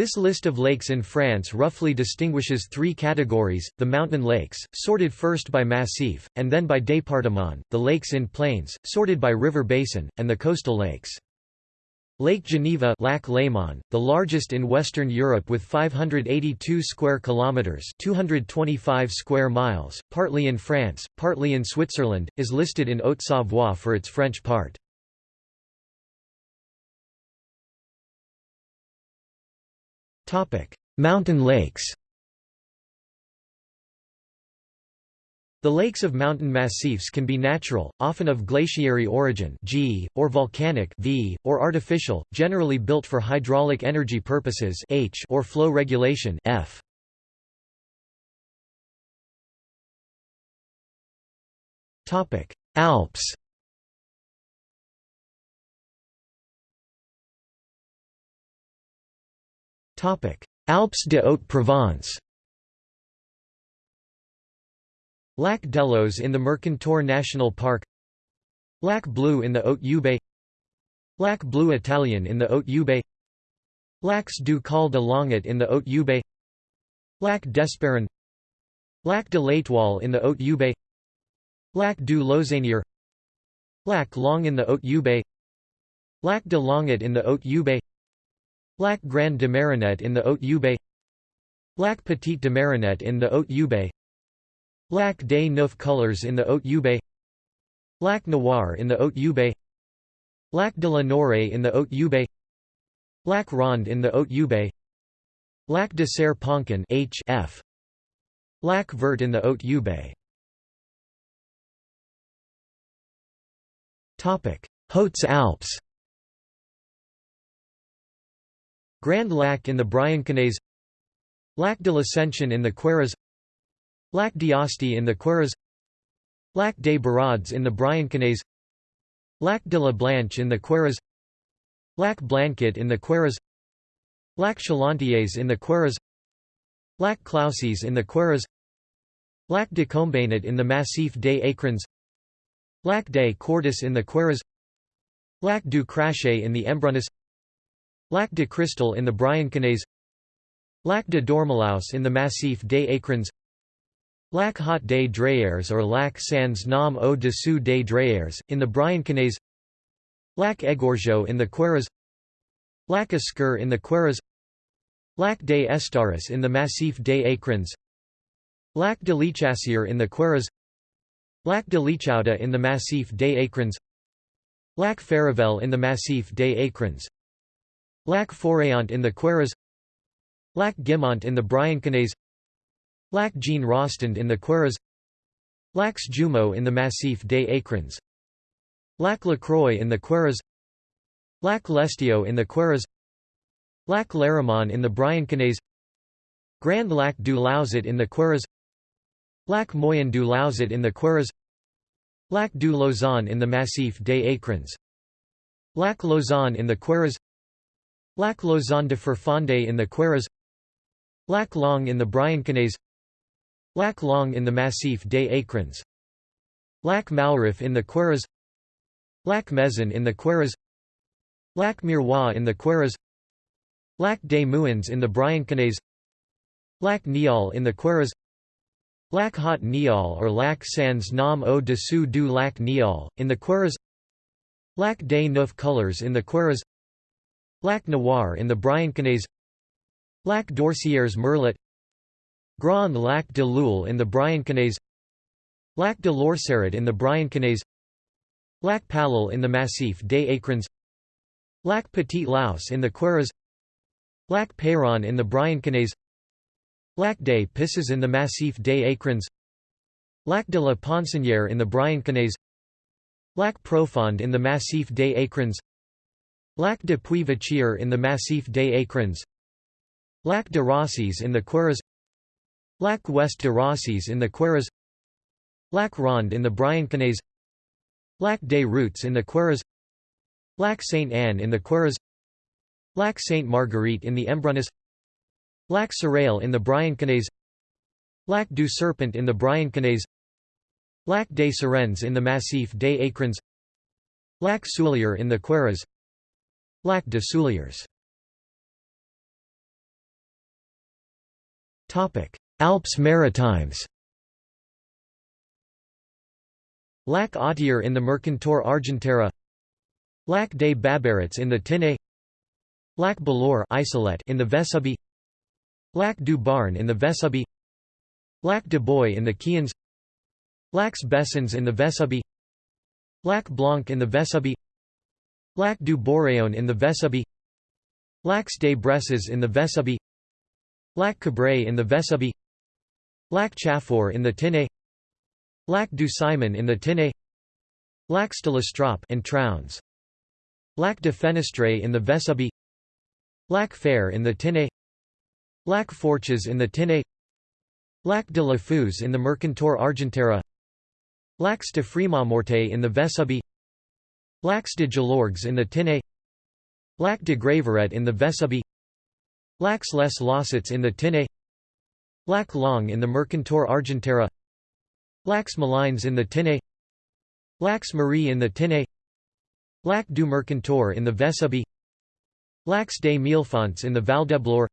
This list of lakes in France roughly distinguishes three categories, the mountain lakes, sorted first by massif, and then by département, the lakes in plains, sorted by river basin, and the coastal lakes. Lake Geneva Lac Léman, the largest in Western Europe with 582 square kilometers, 225 square miles, partly in France, partly in Switzerland, is listed in Haute-Savoie for its French part. Mountain lakes The lakes of mountain massifs can be natural, often of glaciary origin G, or volcanic V, or artificial, generally built for hydraulic energy purposes H, or flow regulation F. Alps Alpes de Haute-Provence Lac d'Allos in the Mercantour National Park. Lac Bleu in the Haute-Ubaye Lac Bleu Italian in the Haute-Ubaye Lacs du Col de Longuet in the Haute-Ubaye Lac d'Esperon. Lac de l'Étoile in the Haute-Ubaye Lac du Lausannier Lac Long in the Haute-Ubaye Lac de Longuet in the Haute-Ubaye Lac Grand de Marinet in the Haute-Ubaye Lac Petit de Marinet in the Haute-Ubaye Lac des Neuf Couleurs in the Haute-Ubaye Lac Noir in the Haute-Ubaye Lac de la Noire in the Haute-Ubaye Lac Ronde in the Haute-Ubaye Lac de Serre-Ponçon HF Lac Vert in the Haute-Ubaye Topic: Hautes Alps Grand Lac in the Briançonnais Lac de l'Ascension in the Queyras Lac d'Asti in the Queyras Lac des Barades in the Briançonnais Lac de la Blanche in the Queyras Lac Blanquet in the Queyras Lac Chalantiers in the Queyras Lac Clauses in the Queyras Lac de Combainet in the Massif des Écrins Lac des Cordis in the Queyras Lac du Crachet in the Embrunais Lac de Cristal in the Briançonnais Lac de Dormalaus in the Massif des Écrins Lac Haut des Drayères or Lac sans nom au-dessous des Drayères, in the Briançonnais Lac Égorgeau in the Queyras Lac Esquer in the Queyras Lac des Estares in the Massif des Écrins Lac de l'Echassier in the Queyras Lac de l'Echaude in the Massif des Écrins Lac Farivel in the Massif des Écrins Lac Forayant in the Queyras Lac Guimont in the Briançonnais Lac Jean Rostand in the Queyras Lacs Jumeaux in the Massif des Écrins Lac Lacroix in the Queyras Lac Lestio in the Queyras Lac Laramon in the Briançonnais Grand Lac du Lauzet in the Queyras Lac Moyen du Lauzet in the Queyras Lac du Lausanne in the Massif des Écrins Lac Lausanne in the Queyras Lac Lausanne de Ferfandé in the Queyras Lac Long in the Briançonnais Lac Long in the Massif des Écrins Lac Maurif in the Queyras Lac Mezin in the Queyras Lac Miroir in the Queyras Lac des Mouins in the Briançonnais Lac Niol in the Queyras Lac Haut Niol or Lac sans nom au-dessous du Lac Niol, in the Queyras Lac des Neuf Couleurs in the Queyras Lac Noir in the Briançonnais Lac d'Orcières Merlet Grand Lac de Loul in the Briançonnais Lac de l'Orcerat in the Briançonnais Lac Palal in the Massif des Écrins Lac Petit Laus in the Queyras Lac Peyron in the Briançonnais Lac des Pisses in the Massif des Écrins Lac de la Poncinière in the Briançonnais Lac Profonde in the Massif des Écrins Lac de Puy-Vachir in the Massif des Écrins Lac de Rosses in the Queyras Lac Ouest de Rosses in the Queyras Lac Ronde in the Briançonnais Lac des Routes in the Queyras Lac Sainte-Anne in the Queyras Lac Sainte-Marguerite in the Embrunais Lac Serail in the Briançonnais Lac du Serpent in the Briançonnais Lac des Serennes in the Massif des Écrins Lac Soulier in the Queyras Lac de Souliers. Alps Maritimes. Lac Autier in the Mercantour Argentera. Lac des Babarets in the Tinée Lac Balourd in the Vesubie Lac du Barn in the Vesubie Lac de Boy in the Quians Lacs Bessons in the Vesubie Lac Blanc in the Vesubie Lac du Boréon in the Vesubie Lacs des Bresses in the Vesubie Lac Cabray in the Vesubie Lac Chaffour in the Tinée Lac du Simon in the Tinée Lacs de l'Estrap and Trowns Lac de Fenestré in the Vesubie Lac Fer in the Tinée Lac Forches in the Tinée Lac de la Fuse in the Mercantour Argentera Lacs de Frémaux-Morte in the Vesubie Lacs de Gelorgues in the Tinée Lac de Graveret in the Vesubie Lacs les Lossets in the Tinée Lac Long in the Mercantour Argentera Lacs Malines in the Tinée Lacs Marie in the Tinée Lac du Mercantour in the Vesubie Lacs des Millefonts in the Val d'Eblore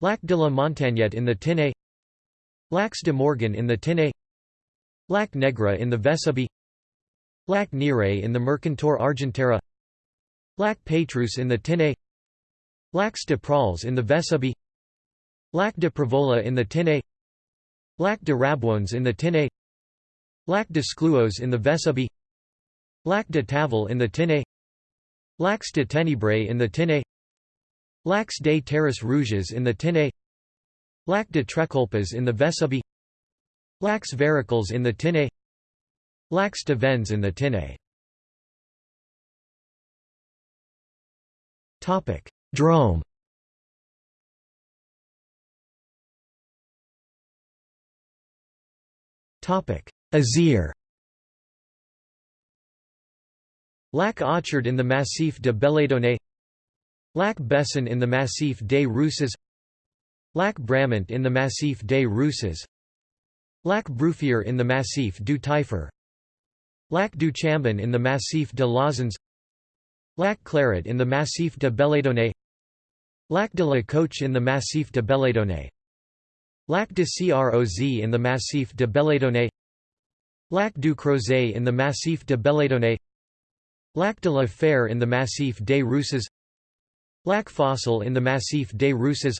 Lac de la Montagnette in the Tinée Lacs de Morgan in the Tinée Lac Negre in the Vesubie Lac Nire in the Mercantour Argentera Lac Petrus in the Tinée Lacs de Prals in the Vesubie Lac de Prevola in the Tinée Lac de Rabouans in the Tinée Lac de Scluos in the Vesubie Lac de Tavel in the Tinée Lacs de Tenebrae in the Tinée Lacs des Terres Rouges in the Tinée Lac de Trécolpes in the Vesubie Lacs Varicles in the Tinée Lacs de Vens in the Tinée Drôme Topic: Isère. Lac Achard in the Massif de Belledonne Lac Besson in the Massif des Rousses Lac Bramant in the Massif des Rousses Lac Bruffier in the Massif du Taillefer Lac du Chambon in the Massif de l'Oisans Lac Claret in the Massif de Belledonne Lac de la Coche in the Massif de Belledonne Lac de Croz in the Massif de Belledonne Lac du Crozet in the Massif de Belledonne Lac de la Fer in the Massif des Rousses Lac Fossil in the Massif des Rousses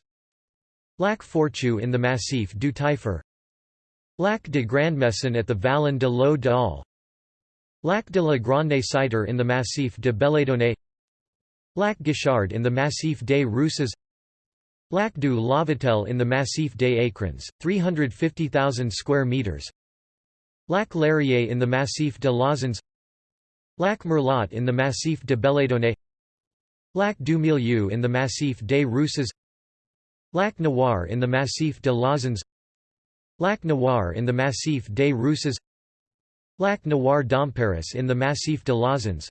Lac Fortu in the Massif du Taillefer Lac de Grand'Maison at the Vallon de l'Eau d'Al Lac de la Grande Cider in the Massif de Belledonne Lac Guichard in the Massif des Rousses Lac du Lavatel in the Massif des Écrins, 350,000 square meters Lac Larrier in the Massif de l'Oisans Lac Merlot in the Massif de Belledonne Lac du Milieu in the Massif des Rousses Lac Noir in the Massif de l'Oisans Lac Noir in the Massif des Rousses Lac Noir d'Amparis in the Massif de l'Oisans.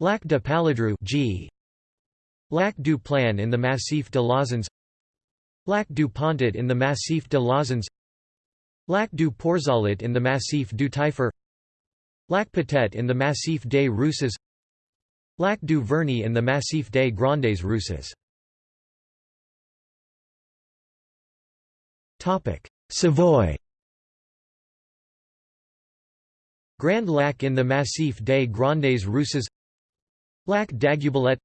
Lac de Paladru G. Lac du Plan in the Massif de l'Oisans. Lac du Pontet in the Massif de l'Oisans. Lac du Porzalit in the Massif du Taillefer Lac Petit in the Massif des Rousses. Lac du Verny in the Massif des Grandes Rousses. Savoy Grand Lac in the Massif des Grandes Rousses Lac d'Aiguebelette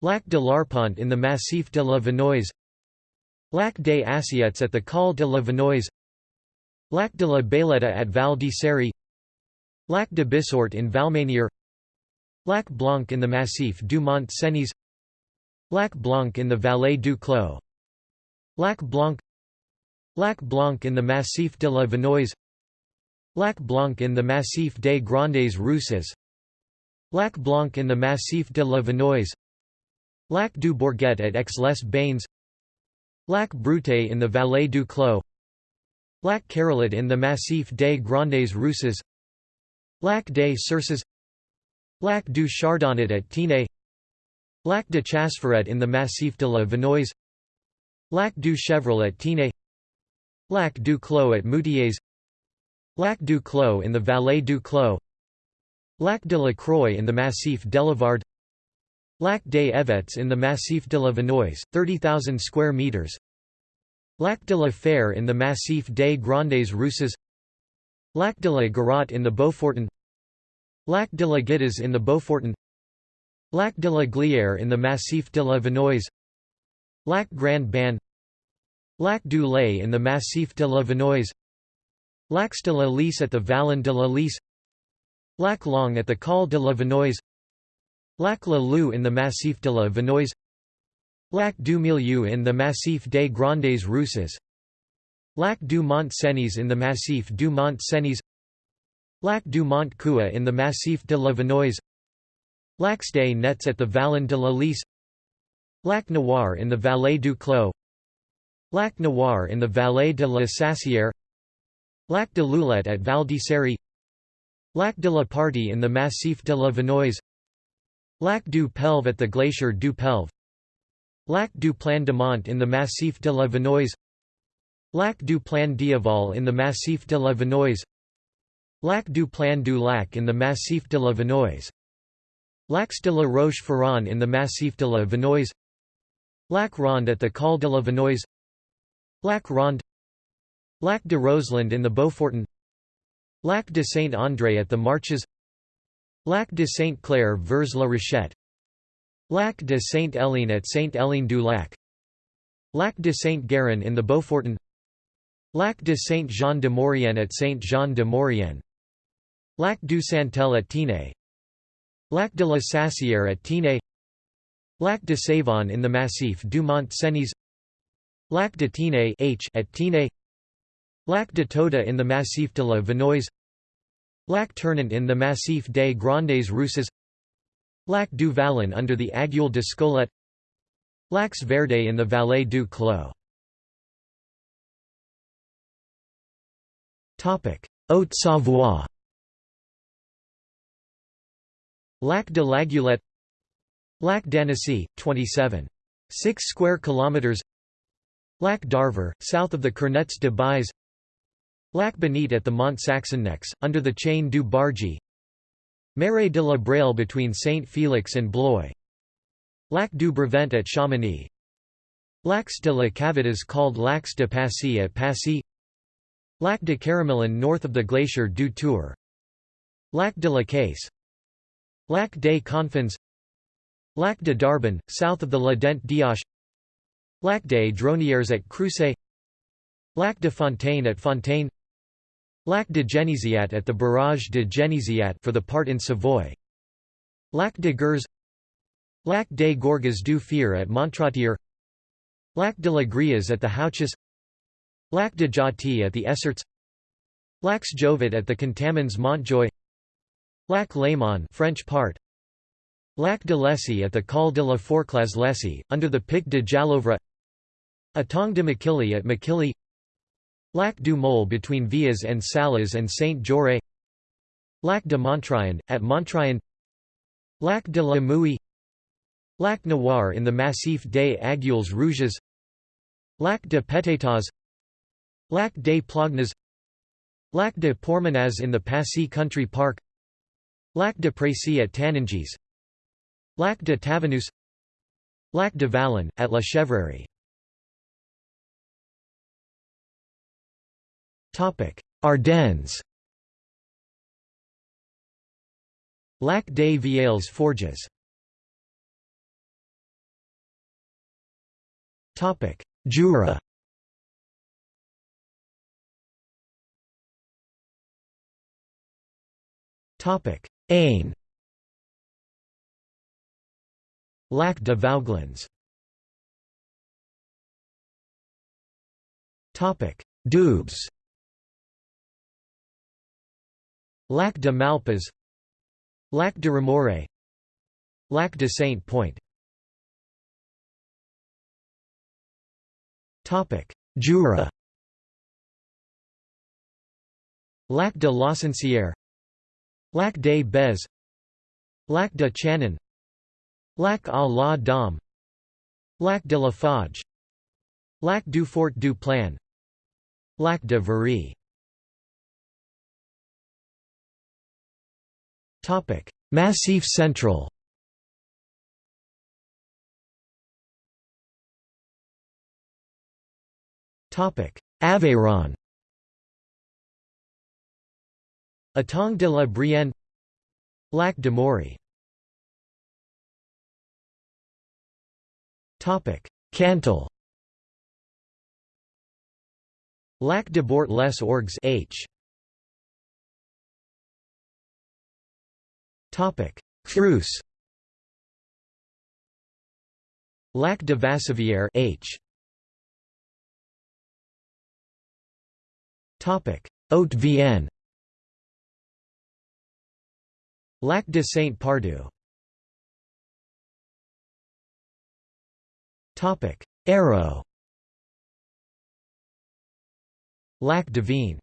Lac de l'Arpent in the Massif de la Vanoise Lac des Assiettes at the Col de la Vanoise Lac de la Bailetta at Val d'Isère Lac de Bissort in Valmanier Lac Blanc in the Massif du Mont Cenis Lac Blanc in the Vallée du Clos Lac Blanc Lac Blanc in the Massif de la Vanoise Lac Blanc in the Massif des Grandes Rousses Lac Blanc in the Massif de la Vanoise Lac du Bourget at Aix-les-Bains Lac Brouté in the Vallée du Clos Lac Carolit in the Massif des Grandes Rousses Lac des Cerces Lac du Chardonnet at Tignes Lac de Chasseforêt in the Massif de la Vanoise Lac du Chevril at Tignes Lac du Clos at Moutiers Lac du Clos in the Vallée du Clos Lac de la Croix in the Massif d'Elevard Lac des Évêtres in the Massif de la Vanoise, 30,000 square meters Lac de la Fère in the Massif des Grandes Rousses Lac de la Garotte in the Beaufortin Lac de la Guittas in the Beaufortin Lac de la Glière in the Massif de la Vanoise Lac Grand Ban Lac du Lay in the Massif de la Vanoise Lac de la Lys at the Vallon de la Lys Lac Long at the Col de la Vanoise Lac la Lou in the Massif de la Vanoise Lac du Milieu in the Massif des Grandes Rousses Lac du Mont Cenis in the Massif du Mont Cenis Lac du Mont Cua in the Massif de la Vanoise Lacs des Nets at the Vallon de la Lys Lac Noir in the Vallée du Clos Lac Noir in the Vallée de la Sassière Lac de Loulette at Val d'Isère Lac de la Partie in the Massif de la Vanoise Lac du Pelve at the Glacier du Pelve Lac du Plan de Mont in the Massif de la Vanoise Lac du Plan d'Iaval in the Massif de la Vanoise Lac du Plan du Lac in the Massif de la Vanoise Lacs de la Roche-Ferron in the Massif de la Vanoise Lac Ronde at the Col de la Vanoise Lac Ronde Lac de Roselend in the Beaufortin Lac de Saint-André at the Marches Lac de Saint-Clair vers la Rochette Lac de Sainte-Hélène at Sainte-Hélène-du-Lac Lac de Saint-Guérin in the Beaufortin Lac de Saint-Jean-de-Maurienne at Saint-Jean-de-Maurienne Lac du Santel at Tignes Lac de la Sassière at Tignes Lac de Savon in the Massif du Mont Cenis Lac de Tignes H at Tignes Lac de Toda in the Massif de la Vanoise Lac Tournant in the Massif des Grandes Rousses Lac du Vallon under the Aiguille de Scolet Lacs Verde in the Vallée du Clos. Haute-Savoie Lac de Laguelette Lac d'Annecy, 27. 6 square kilometers. Lac d'Arver, south of the Cornets de Bise Lac Bonite at the Mont Saxonnex, under the chain du Bargy. Marais de la Braille between Saint-Félix and Blois. Lac du Brevent at Chamonix. Lacs de la Cavitas called Lacs de Passy at Passy. Lac de Caramilin north of the glacier du Tour. Lac de la Caisse. Lac des Confins. Lac de Darbin, south of the La Dent d'Ioche Lac des Dronières at Cruces. Lac de Fontaine at Fontaine Lac de Genisiat at the barrage de Genisiat for the part in Savoy. Lac de Gers Lac des Gorges du Fier at Montratier Lac de la Grias at the Houches Lac de Jati at the Esserts Lacs Jovet at the Contamines-Montjoie Lac Léman French part Lac de Lessy at the Col de la Forclaz Lessy, under the Pic de Jallovre Atong de Makilly at Makilly Lac du Mole between Vias and Salas and Saint-Jorre Lac de Montriond, at Montriond Lac de la Mouille. Lac Noir in the Massif des Aiguilles Rouges. Lac de Pététas Lac des Plognes Lac de Pormenaz in the Passy Country Park. Lac de Précy at Taninges Lac de Tavanus Lac de Vallon, at La Chèvrerie Ardennes. Lac des Vieilles Forges. Jura. Ain. Lac de Vouglans Doubs Lac de Malpas Lac de Remoré Lac de Saint-Point Jura. Lac de Laussincière Lac des Bez Lac de Channon Lac à la Dame Lac de la Fage Lac du Fort du Plan Lac de Very Massif Central Aveyron Étang de la Brienne Lac de Mory Cantal Lac de Bort les Orgues H Fruce. Lac de Vassivière H. Topic. Haute Vienne. Lac de Saint-Pardoux Topic. Arrow Lac de Vigne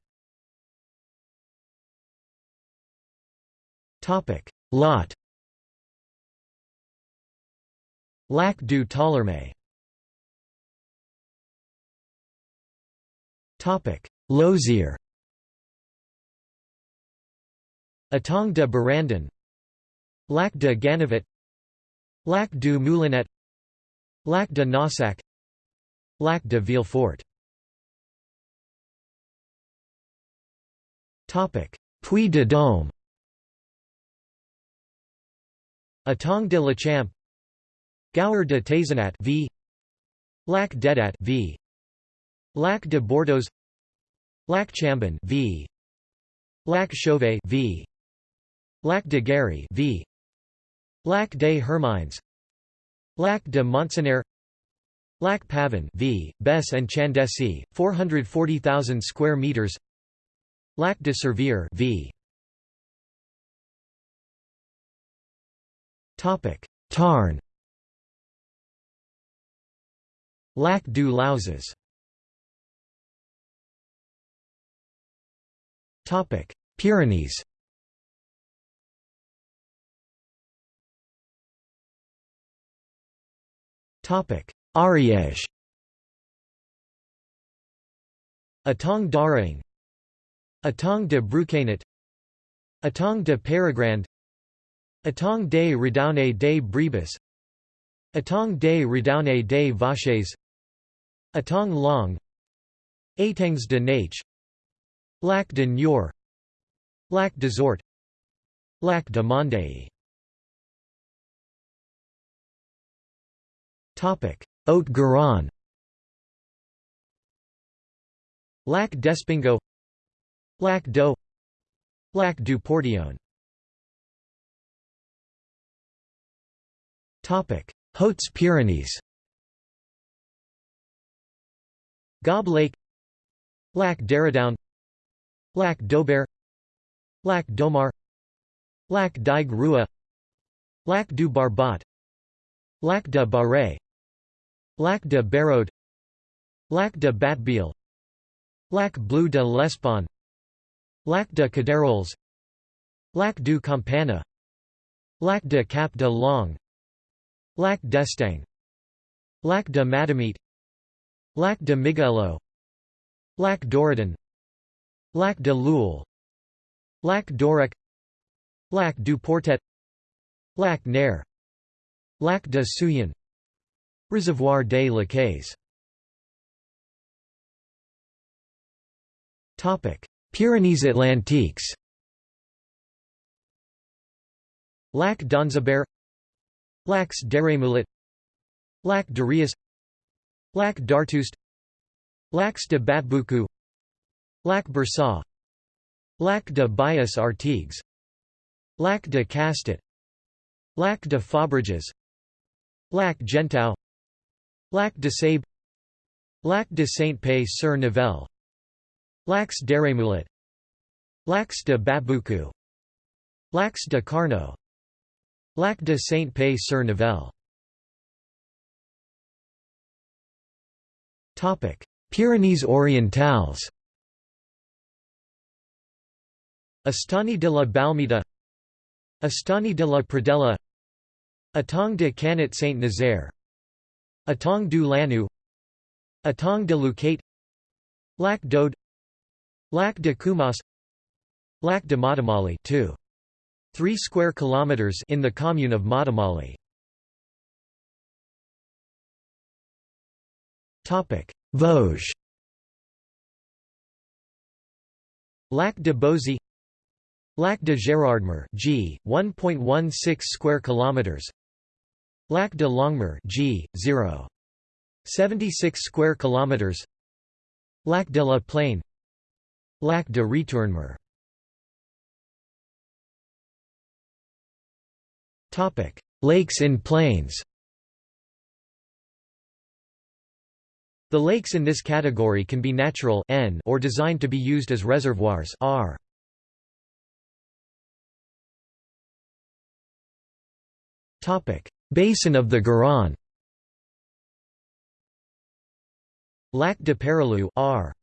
Topic Lot. Lac du Topic. Lozère. Étang de Barandon Lac de Gannevette Lac du Moulinet. Lac de Naussac. Lac de Villefort. Topic. Puy de Dôme Étang de Lachamp Gour de Taizenat v. Lac d'Aydat v. Lac de Bordeaux Lac Chambon v. Lac Chauvet v. Lac de Guéry v. Lac des Hermines Lac de Montcineyre Lac Pavin v. Besse and Chandessy 440,000 square meters Lac de Servier v Tarn. Lac du Lauzes Topic. Pyrenees. Topic. Ariège. Étang d'Araing. Étang de Brouquenet Étang de Pérégrande Étang des Redounets des Bribes Étang des Redounets des Vaches Étang Long Étangs de Nache Lac de Niort Lac de Zort Lac de Mondai Haute-Garonne Lac d'Espingo Lac d'Oô Lac du Portillon Hautes-Pyrénées Gaube Lake. Lac d'Eridoun Lac d'Aubert. Lac d'Aumar Lac d'Aigues Rua Lac du Barbat Lac de Barret Lac de Barraud Lac de Batbiel Lac Bleu de l'Espagne Lac de Caderols. Lac du Campana. Lac de Cap de Long Lac d'Estang Lac de Madamite Lac de Miguelo Lac d'Oradon Lac de Loul Lac d'Aurec Lac du Portet Lac Nair Lac de Souillon Reservoir des Lacailles Pyrenees Atlantiques. Lac d'Anzabert Lacs d'Arémoulet Lac de Rias Lac d'Artouste Lacs de Batboucou Lac Bersa Lac de Bias Artigues Lac de Castet Lac de Fabreges Lac Gentau Lac de Sabe Lac de Saint-Pé-sur-Nivelle Lacs d'Arémoulet Lacs de Batboucou Lacs de Carnot Lac de Saint-Pé-sur-Nivelle Pyrenees orientales. Estany de la Balmita Estany de la Pradella Étang de Canet Saint-Nazaire Étang du Lanoux Étang de Leucate Lac d'Aude. Lac de Cumas. Lac de Matemale 2. 3 square kilometers in the commune of Matemale. Topic: Vosges. Lac de Bozy. Lac de Gérardmer G 1.16 square kilometers. Lac de Longemer G 0 76 square kilometers. Lac de la Plaine. Lac de Retournemer Lakes in plains The lakes in this category can be natural N or designed to be used as reservoirs R. Topic: Basin of the Garonne. Lac de Perelou R.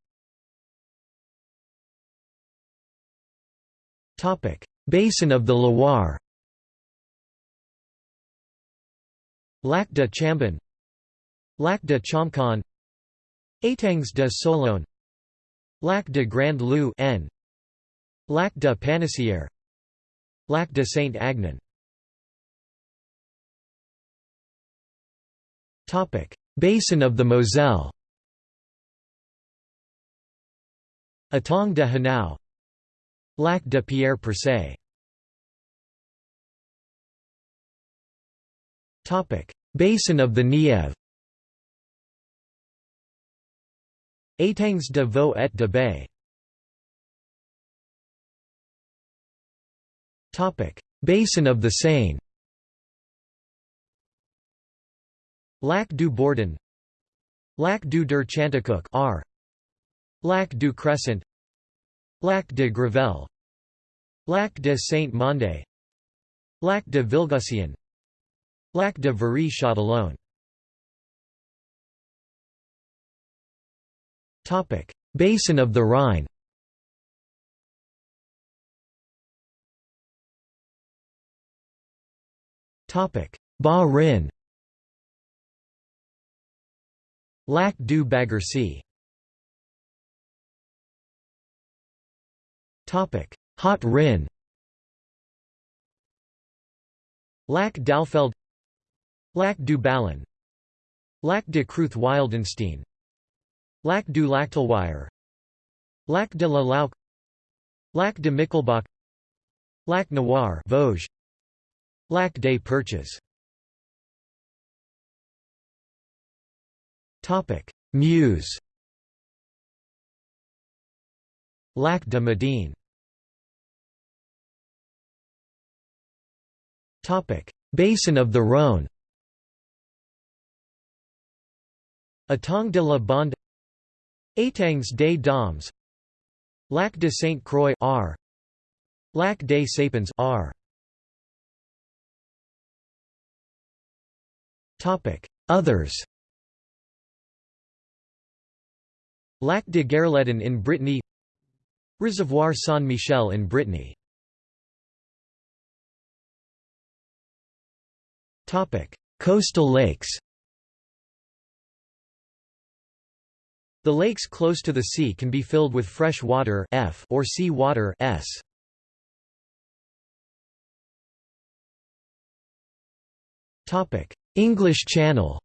Topic: Basin of the Loire. Lac de Chambon Lac de Chambon Étangs de Sologne Lac de Grand-Lieu N Lac de Panissière Lac de Saint-Agnan Topic Basin of the Moselle. Étang de Hanau. Lac de Pierre Percé Topic. Basin of the Nièvre Étangs de Vaux et de Bay Topic: Basin of the Seine. Lac du Bourdon Lac du der Chantecoq R. Lac du Crescent. Lac de Gravel Lac de Saint-Mandé. Lac de Vilgousien Lac de Viry-Châtillon Topic: Basin of the Rhine. Topic: Bas-Rhin. Lac du. Topic: Haut Rhin. Lac d'Alfeld Lac du Ballon Lac de Kruth-Wildenstein Lac du Lactelwire Lac de la Lauque Lac de Michelbach Lac Noir Vosges Lac des Perches. Topic Meuse. Lac de Madine Topic Basin of the Rhône Étang de la Bande Étangs des Dames Lac de Sainte-Croix R. Lac des Sapins R. Topic. Others Lac de Guerlédan in Brittany Reservoir Saint-Michel in Brittany. Topic. Coastal lakes The lakes close to the sea can be filled with fresh water F or sea water S. Topic: English Channel.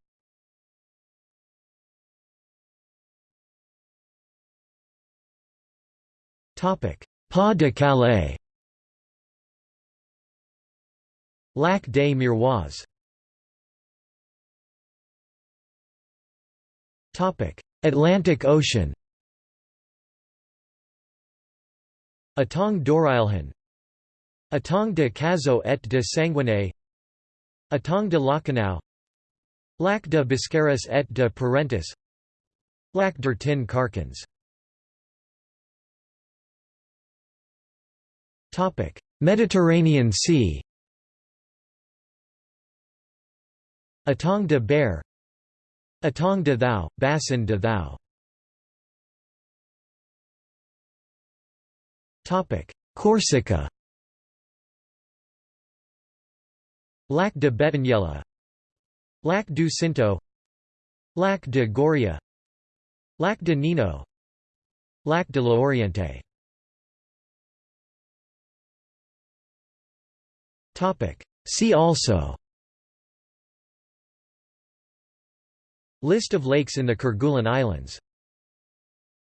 Topic: Pas de Calais. Lac des Miroirs. Topic: Atlantic Ocean Étang d'Oreilhan Étang de Cazaux et de Sanguinet Étang de Lacanau Lac de Biscarrosse et de Parentis Lac d'Hourtin Carcans. Mediterranean Sea. Étang de Berre Étang de Thau, Bassin de Thau. Topic Corsica. Lac de Betaniella Lac du Cinto. Lac de Goria. Lac de Nino. Lac de l'Oriente Topic See also List of lakes in the Kerguelen Islands